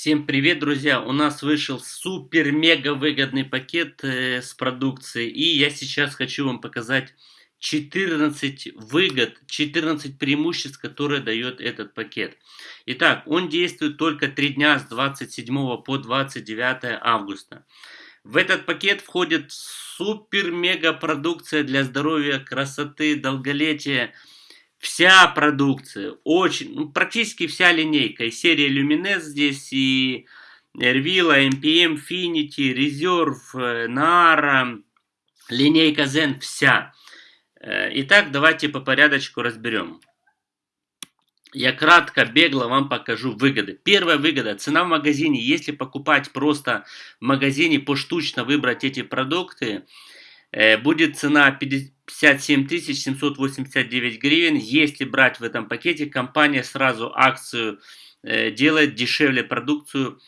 Всем привет, друзья! У нас вышел супер-мега выгодный пакет э, с продукцией. И я сейчас хочу вам показать 14 выгод, 14 преимуществ, которые дает этот пакет. Итак, он действует только 3 дня с 27 по 29 августа. В этот пакет входит супер-мега продукция для здоровья, красоты, долголетия, вся продукция, очень, ну, практически вся линейка. И серия Luminous здесь, и Ervila, MPM, Finity, Reserve, Nara, линейка Zen, вся. Э, итак, давайте по порядочку разберем. Я кратко, бегло вам покажу выгоды. Первая выгода. Цена в магазине. Если покупать просто в магазине поштучно выбрать эти продукты, будет цена 57 789 гривен. Если брать в этом пакете, компания сразу акцию э, делает дешевле продукцию.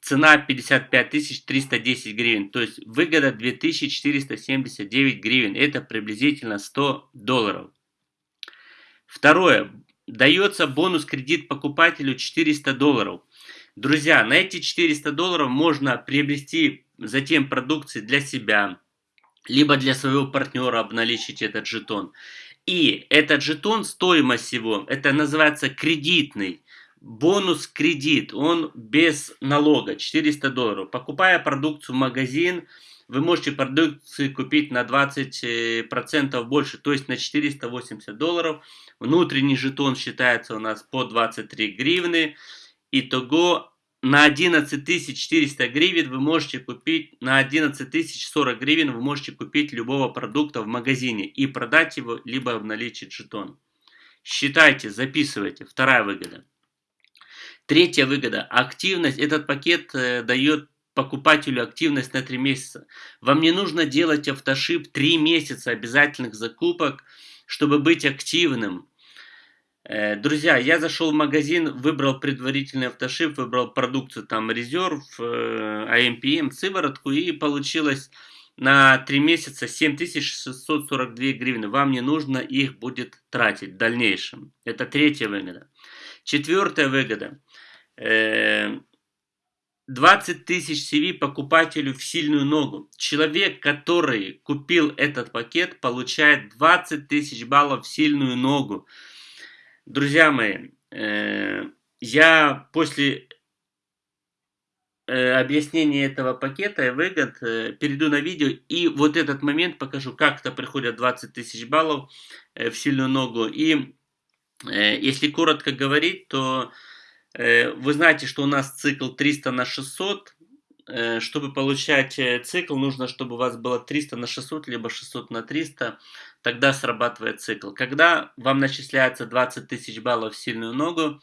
Цена 55 310 гривен. То есть выгода 2479 гривен. Это приблизительно 100 долларов. Второе. Дается бонус кредит покупателю 400 долларов. Друзья, на эти 400 долларов можно приобрести затем продукции для себя, либо для своего партнера обналичить этот жетон. И этот жетон, стоимость его, это называется кредитный. Бонус кредит, он без налога, 400 долларов. Покупая продукцию в магазин, вы можете продукции купить на 20% больше, то есть на 480 долларов. Внутренний жетон считается у нас по 23 гривны. Итого на 11 400 гривен вы можете купить, на 11 040 гривен вы можете купить любого продукта в магазине и продать его, либо обналичить жетон. Считайте, записывайте. Вторая выгода. Третья выгода. Активность. Этот пакет э, дает покупателю активность на 3 месяца. Вам не нужно делать автошип 3 месяца обязательных закупок, чтобы быть активным. Э, друзья, я зашел в магазин, выбрал предварительный автошип, выбрал продукцию там резерв, AMPM, сыворотку и получилось на 3 месяца 7642 гривны. Вам не нужно их будет тратить в дальнейшем. Это третья выгода. Четвертая выгода. 20 э, тысяч CV покупателю в сильную ногу. Человек, который купил этот пакет, получает 20 тысяч баллов в сильную ногу. Друзья мои, э, я после э, объяснения этого пакета и выгод э, перейду на видео и вот этот момент покажу, как то приходят 20 тысяч баллов в сильную ногу. И если коротко говорить, то вы знаете, что у нас цикл 300 на 600. Чтобы получать цикл, нужно, чтобы у вас было 300 на 600, либо 600 на 300 тогда срабатывает цикл. Когда вам начисляется 20 тысяч баллов в сильную ногу,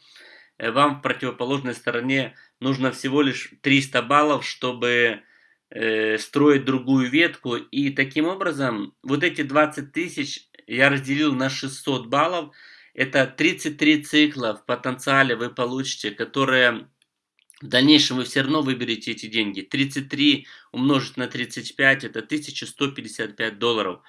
э, вам в противоположной стороне нужно всего лишь 300 баллов, чтобы э, строить другую ветку. И таким образом, вот эти 20 тысяч я разделил на 600 баллов. Это 33 цикла в потенциале вы получите, которые в дальнейшем вы все равно выберете эти деньги. 33 умножить на 35 это 1155 долларов.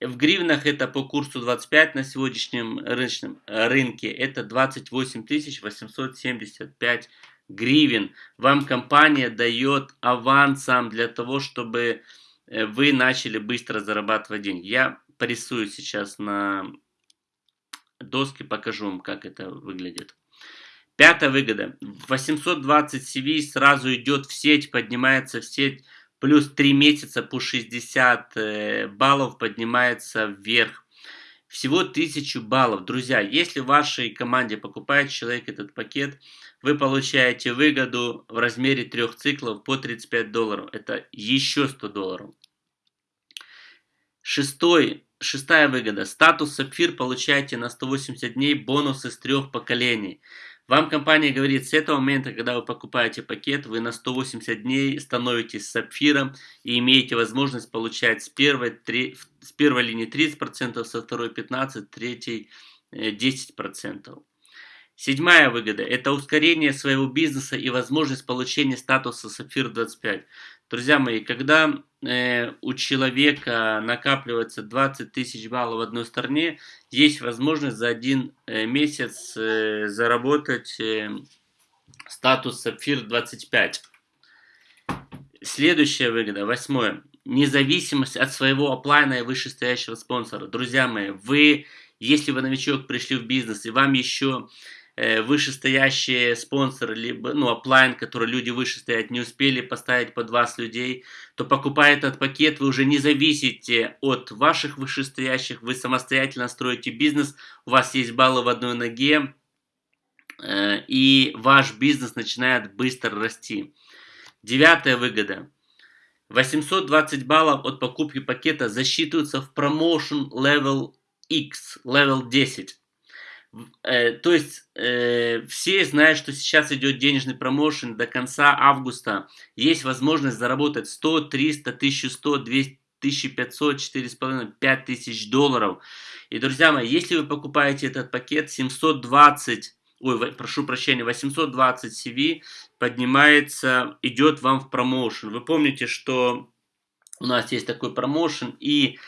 В гривнах это по курсу 25 на сегодняшнем рыночном рынке. Это 28 875 гривен. Вам компания дает авансом для того, чтобы э, вы начали быстро зарабатывать деньги. Я порисую сейчас на доске, покажу вам, как это выглядит. Пятая выгода. 820 CV сразу идет в сеть, поднимается в сеть плюс 3 месяца по 60 э, баллов поднимается вверх. Всего 1000 баллов. Друзья, если в вашей команде покупает человек этот пакет, вы получаете выгоду в размере трех циклов по 35 долларов. Это еще 100 долларов. Шестой, шестая выгода. Статус сапфир получаете на 180 дней бонусы с трех поколений. Вам компания говорит, с этого момента, когда вы покупаете пакет, вы на 180 дней становитесь сапфиром и имеете возможность получать с первой, 3, с первой линии 30%, со второй 15%, третьей 10%. Э, Седьмая выгода – это ускорение своего бизнеса и возможность получения статуса Сапфир 25. Друзья мои, когда э, у человека накапливается 20 тысяч баллов в одной стороне, есть возможность за один э, месяц э, заработать э, Статус Сапфир 25. Следующая выгода, восьмое. Независимость от своего оплайна и вышестоящего спонсора. Друзья мои, вы, если вы новичок пришли в бизнес, и вам еще вышестоящие спонсоры, либо, ну, оплайн, который люди выше стоят, не успели поставить под вас людей, то покупая этот пакет, вы уже не зависите от ваших вышестоящих, вы самостоятельно строите бизнес, у вас есть баллы в одной ноге, э, и ваш бизнес начинает быстро расти. Девятая выгода. 820 баллов от покупки пакета засчитываются в Promotion Level X, Level 10. Э, то есть э, все знают, что сейчас идет денежный промоушен до конца августа. Есть возможность заработать 100, 300, 1100, 200, 1500, 4,5, 5000 долларов. И, друзья мои, если вы покупаете этот пакет 720 ой, прошу прощения, 820 CV поднимается, идет вам в промоушен. Вы помните, что у нас есть такой промоушен, и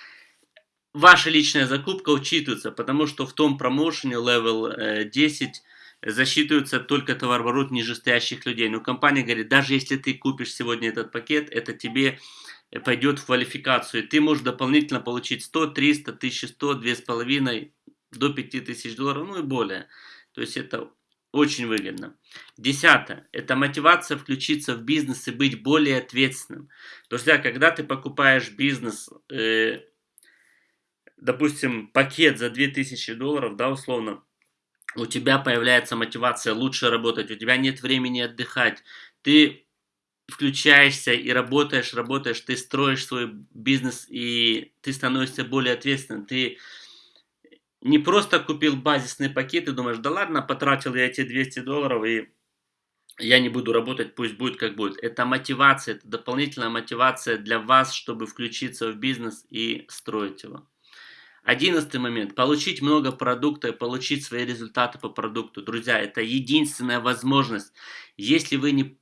ваша личная закупка учитывается, потому что в том промоушене level 10 э, засчитывается только товарооборот нижестоящих людей. Но компания говорит, даже если ты купишь сегодня этот пакет, это тебе пойдет в квалификацию. Ты можешь дополнительно получить 100, 300, 1100, 2,5 до 5000 долларов, ну и более. То есть это очень выгодно. Десятое. Это мотивация включиться в бизнес и быть более ответственным. Друзья, когда ты покупаешь бизнес, э, допустим, пакет за 2000 долларов, да, условно, у тебя появляется мотивация лучше работать, у тебя нет времени отдыхать, ты включаешься и работаешь, работаешь, ты строишь свой бизнес и ты становишься более ответственным, ты не просто купил базисный пакет и думаешь, да ладно, потратил я эти 200 долларов и я не буду работать, пусть будет как будет. Это мотивация, это дополнительная мотивация для вас, чтобы включиться в бизнес и строить его. Одиннадцатый момент. Получить много продукта и получить свои результаты по продукту. Друзья, это единственная возможность. Если вы не,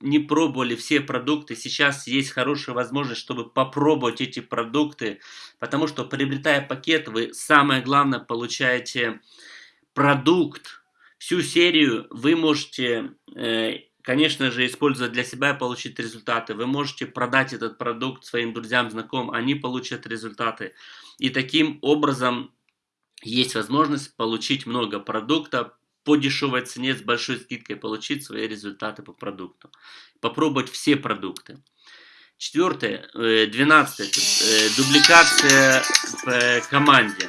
не пробовали все продукты, сейчас есть хорошая возможность, чтобы попробовать эти продукты. Потому что приобретая пакет, вы самое главное получаете продукт. Всю серию вы можете... Э, конечно же, использовать для себя и получить результаты. Вы можете продать этот продукт своим друзьям, знакомым, они получат результаты. И таким образом есть возможность получить много продукта по дешевой цене с большой скидкой, получить свои результаты по продукту. Попробовать все продукты. Четвертое, э, двенадцатое, э, дубликация в э, команде.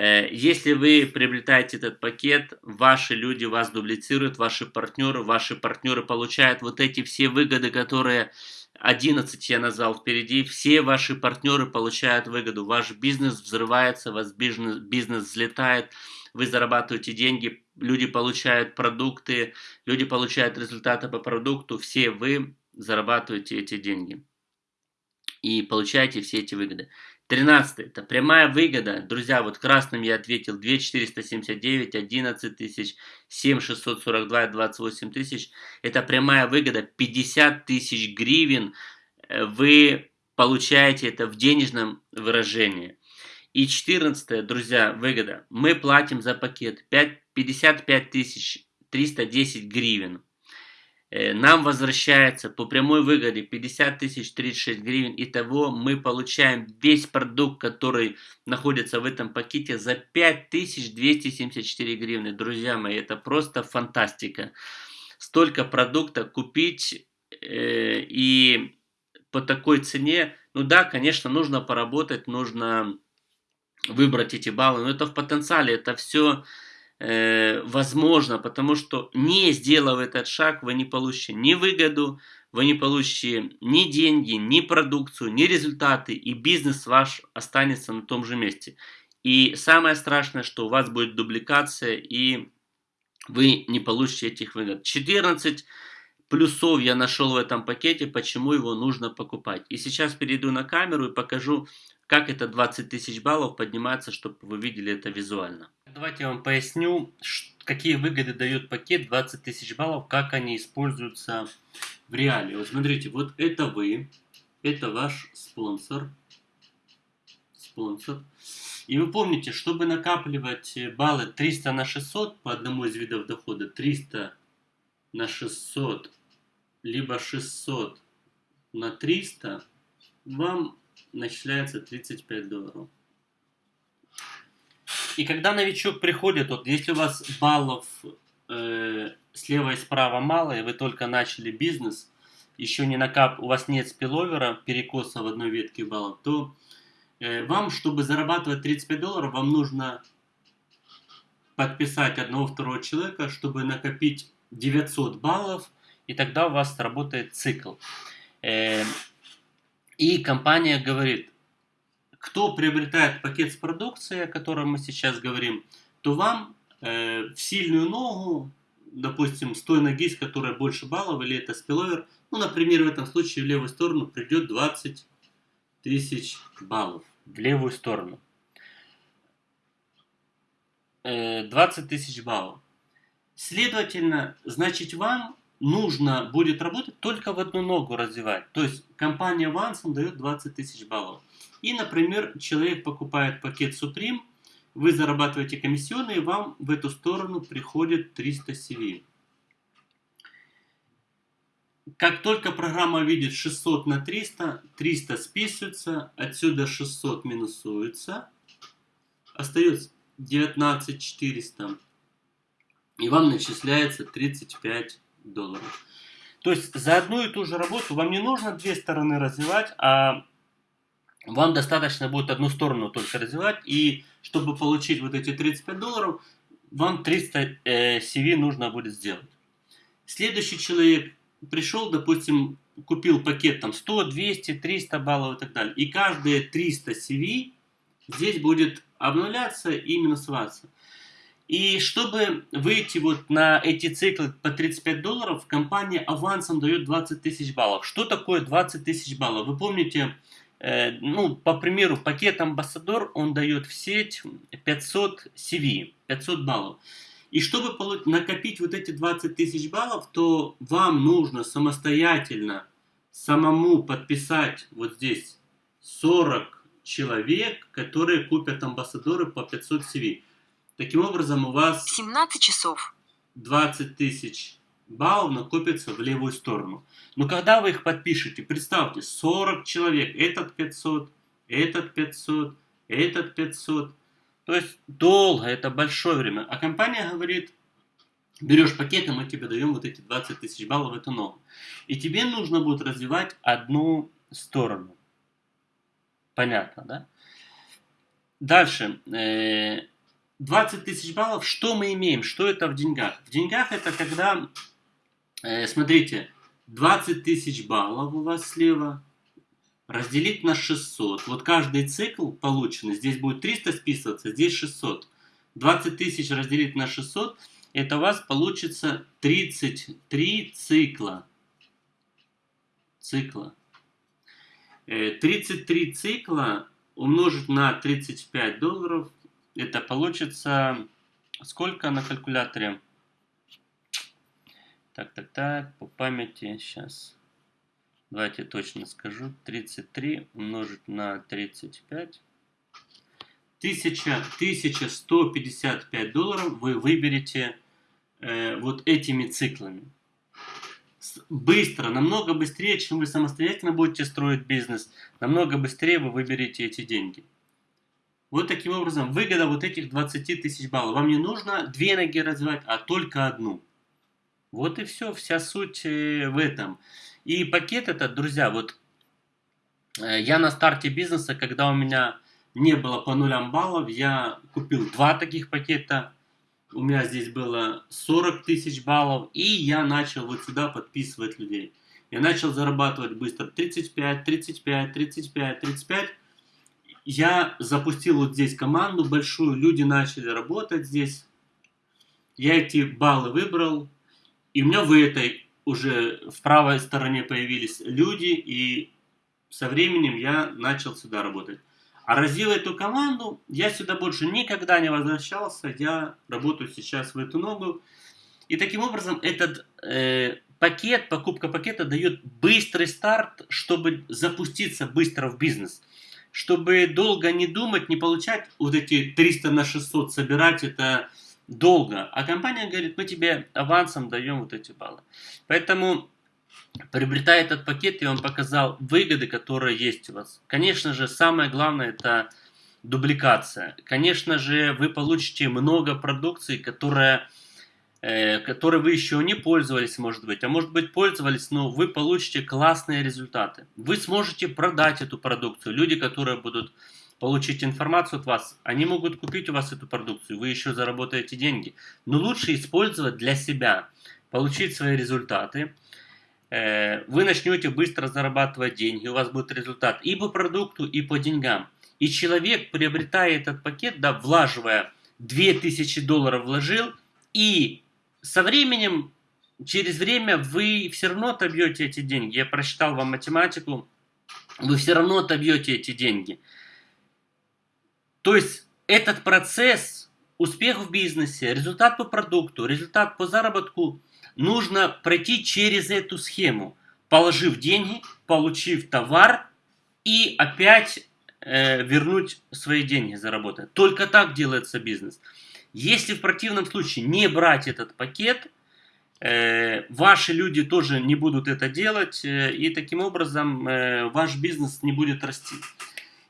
Если вы приобретаете этот пакет, ваши люди вас дублицируют, ваши партнеры, ваши партнеры получают вот эти все выгоды, которые 11 я назвал впереди. Все ваши партнеры получают выгоду. Ваш бизнес взрывается, ваш бизнес, бизнес взлетает, вы зарабатываете деньги, люди получают продукты, люди получают результаты по продукту, все вы зарабатываете эти деньги и получаете все эти выгоды. 13. Это прямая выгода. Друзья, вот красным я ответил 2479, 11 тысяч, 7642, 28 тысяч. Это прямая выгода. 50 тысяч гривен вы получаете это в денежном выражении. И 14, друзья, выгода. Мы платим за пакет 5, 55 тысяч 310 гривен. Э, нам возвращается по прямой выгоде 50 тысяч 36 гривен. Итого мы получаем весь продукт, который находится в этом пакете за 5274 гривны. Друзья мои, это просто фантастика. Столько продукта купить э, и по такой цене, ну да, конечно, нужно поработать, нужно выбрать эти баллы, но это в потенциале, это все э, возможно, потому что не сделав этот шаг, вы не получите ни выгоду, вы не получите ни деньги, ни продукцию, ни результаты, и бизнес ваш останется на том же месте. И самое страшное, что у вас будет дубликация, и вы не получите этих выгод. 14 плюсов я нашел в этом пакете, почему его нужно покупать. И сейчас перейду на камеру и покажу, как это 20 тысяч баллов поднимается, чтобы вы видели это визуально. Давайте я вам поясню, какие выгоды дает пакет 20 тысяч баллов, как они используются в реале. Вот смотрите, вот это вы, это ваш спонсор. Спонсор. И вы помните, чтобы накапливать баллы 300 на 600 по одному из видов дохода, 300 на 600, либо 600 на 300, вам начисляется 35 долларов. И когда новичок приходит, вот если у вас баллов э, слева и справа мало, и вы только начали бизнес, еще не накап, у вас нет спиловера, перекоса в одной ветке баллов, то э, вам, чтобы зарабатывать 35 долларов, вам нужно подписать одного-второго человека, чтобы накопить 900 баллов, и тогда у вас работает цикл. Э, и компания говорит, кто приобретает пакет с продукцией, о котором мы сейчас говорим, то вам э, в сильную ногу, допустим, с той ноги, с которой больше баллов, или это спиловер, ну, например, в этом случае в левую сторону придет 20 тысяч баллов. В левую сторону. 20 э, тысяч баллов. Следовательно, значит вам нужно будет работать только в одну ногу развивать. То есть компания Вансом дает 20 тысяч баллов. И, например, человек покупает пакет Supreme, вы зарабатываете комиссионные, вам в эту сторону приходит 300 CV. Как только программа видит 600 на 300, 300 списывается, отсюда 600 минусуется, остается 19 400 и вам начисляется 35 долларов. То есть за одну и ту же работу вам не нужно две стороны развивать, а вам достаточно будет одну сторону только развивать. И чтобы получить вот эти 35 долларов, вам 300 э, CV нужно будет сделать. Следующий человек пришел, допустим, купил пакет там 100, 200, 300 баллов и так далее. И каждые 300 CV здесь будет обнуляться и минусоваться. И чтобы выйти вот на эти циклы по 35 долларов, компания авансом дает 20 тысяч баллов. Что такое 20 тысяч баллов? Вы помните, ну, по примеру, пакет Амбассадор, он дает в сеть 500 CV, 500 баллов. И чтобы накопить вот эти 20 тысяч баллов, то вам нужно самостоятельно самому подписать вот здесь 40 человек, которые купят амбассадоры по 500 CV. Таким образом, у вас 17 часов 20 тысяч баллов накопится в левую сторону. Но когда вы их подпишете, представьте, 40 человек, этот 500, этот 500, этот 500. То есть долго, это большое время. А компания говорит, берешь пакет, и мы тебе даем вот эти 20 тысяч баллов эту ногу. И тебе нужно будет развивать одну сторону. Понятно, да? Дальше. 20 э, тысяч баллов, что мы имеем? Что это в деньгах? В деньгах это когда, смотрите, 20 тысяч баллов у вас слева, разделить на 600. Вот каждый цикл полученный, здесь будет 300 списываться, здесь 600. 20 тысяч разделить на 600, это у вас получится 33 цикла. Цикла. 33 э, цикла умножить на 35 долларов, это получится сколько на калькуляторе? Так, так, так, по памяти сейчас. Давайте точно скажу. 33 умножить на 35. 1000, 1155 долларов вы выберете э, вот этими циклами быстро, намного быстрее, чем вы самостоятельно будете строить бизнес, намного быстрее вы выберете эти деньги. Вот таким образом, выгода вот этих 20 тысяч баллов. Вам не нужно две ноги развивать, а только одну. Вот и все, вся суть э, в этом. И пакет этот, друзья, вот э, я на старте бизнеса, когда у меня не было по нулям баллов, я купил два таких пакета у меня здесь было 40 тысяч баллов, и я начал вот сюда подписывать людей. Я начал зарабатывать быстро 35, 35, 35, 35. Я запустил вот здесь команду большую, люди начали работать здесь. Я эти баллы выбрал, и у меня в этой уже в правой стороне появились люди, и со временем я начал сюда работать. А развил эту команду, я сюда больше никогда не возвращался, я работаю сейчас в эту ногу. И таким образом этот э, пакет, покупка пакета дает быстрый старт, чтобы запуститься быстро в бизнес. Чтобы долго не думать, не получать вот эти 300 на 600, собирать это долго. А компания говорит, мы тебе авансом даем вот эти баллы. Поэтому, приобретая этот пакет, я вам показал выгоды, которые есть у вас. Конечно же, самое главное это дубликация. Конечно же, вы получите много продукции, которая э, которой вы еще не пользовались, может быть, а может быть пользовались, но вы получите классные результаты. Вы сможете продать эту продукцию. Люди, которые будут получить информацию от вас, они могут купить у вас эту продукцию, вы еще заработаете деньги. Но лучше использовать для себя, получить свои результаты. Э, вы начнете быстро зарабатывать деньги, у вас будет результат и по продукту, и по деньгам. И человек, приобретая этот пакет, да, влаживая 2000 долларов вложил, и со временем, через время вы все равно отобьете эти деньги. Я прочитал вам математику, вы все равно отобьете эти деньги. То есть этот процесс, успех в бизнесе, результат по продукту, результат по заработку, нужно пройти через эту схему, положив деньги, получив товар и опять э, вернуть свои деньги заработать. Только так делается бизнес. Если в противном случае не брать этот пакет, э, ваши люди тоже не будут это делать, э, и таким образом э, ваш бизнес не будет расти.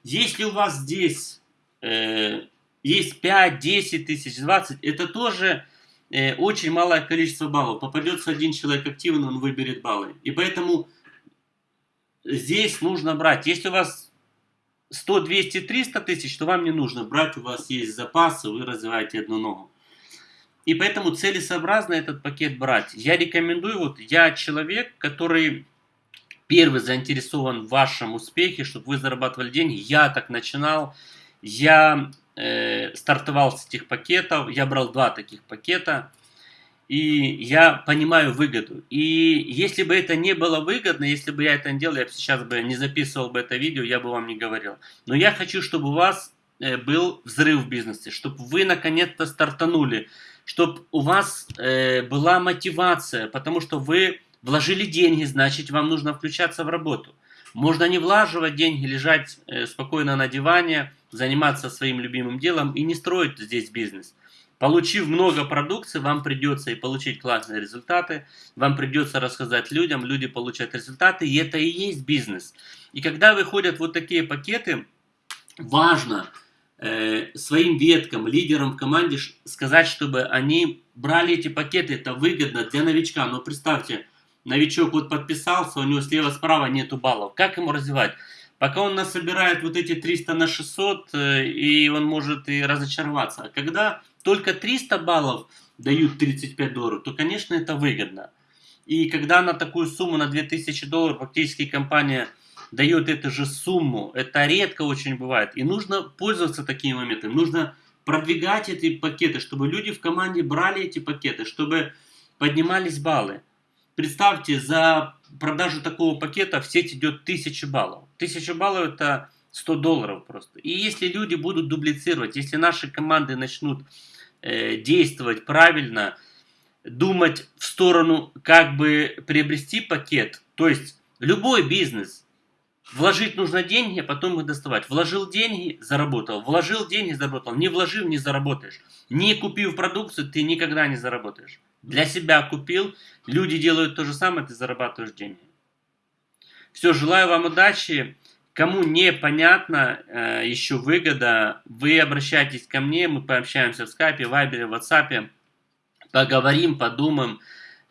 Если у вас здесь э, есть 5, 10 тысяч, 20, это тоже э, очень малое количество баллов. Попадется один человек активный, он выберет баллы. И поэтому здесь нужно брать. Если у вас 100, 200, 300 тысяч, то вам не нужно брать, у вас есть запасы, вы развиваете одну ногу. И поэтому целесообразно этот пакет брать. Я рекомендую, вот я человек, который первый заинтересован в вашем успехе, чтобы вы зарабатывали деньги. Я так начинал. Я э, стартовал с этих пакетов, я брал два таких пакета, и я понимаю выгоду. И если бы это не было выгодно, если бы я это не делал, я бы сейчас бы не записывал бы это видео, я бы вам не говорил. Но я хочу, чтобы у вас э, был взрыв в бизнесе, чтобы вы наконец-то стартанули, чтобы у вас э, была мотивация, потому что вы вложили деньги, значит вам нужно включаться в работу. Можно не влаживать деньги, лежать э, спокойно на диване, заниматься своим любимым делом и не строить здесь бизнес. Получив много продукции, вам придется и получить классные результаты, вам придется рассказать людям, люди получают результаты, и это и есть бизнес. И когда выходят вот такие пакеты, важно э, своим веткам, лидерам в команде сказать, чтобы они брали эти пакеты, это выгодно для новичка. Но представьте, новичок вот подписался, у него слева-справа нету баллов. Как ему развивать? Пока он нас собирает вот эти 300 на 600, э, и он может и разочароваться. А когда только 300 баллов дают 35 долларов, то, конечно, это выгодно. И когда на такую сумму, на 2000 долларов, фактически компания дает эту же сумму, это редко очень бывает. И нужно пользоваться такими моментами. Нужно продвигать эти пакеты, чтобы люди в команде брали эти пакеты, чтобы поднимались баллы. Представьте, за продажу такого пакета в сеть идет 1000 баллов. 1000 баллов это 100 долларов просто. И если люди будут дублицировать, если наши команды начнут э, действовать правильно, думать в сторону, как бы приобрести пакет, то есть любой бизнес, вложить нужно деньги, а потом их доставать. Вложил деньги, заработал. Вложил деньги, заработал. Не вложил, не заработаешь. Не купив продукцию, ты никогда не заработаешь. Для себя купил, люди делают то же самое, ты зарабатываешь деньги. Все, желаю вам удачи. Кому непонятно э, еще выгода, вы обращайтесь ко мне, мы пообщаемся в скайпе, вайбере, ватсапе, поговорим, подумаем,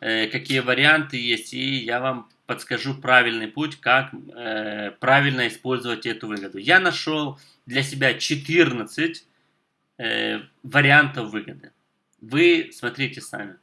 э, какие варианты есть, и я вам подскажу правильный путь, как э, правильно использовать эту выгоду. Я нашел для себя 14 э, вариантов выгоды. Вы смотрите сами.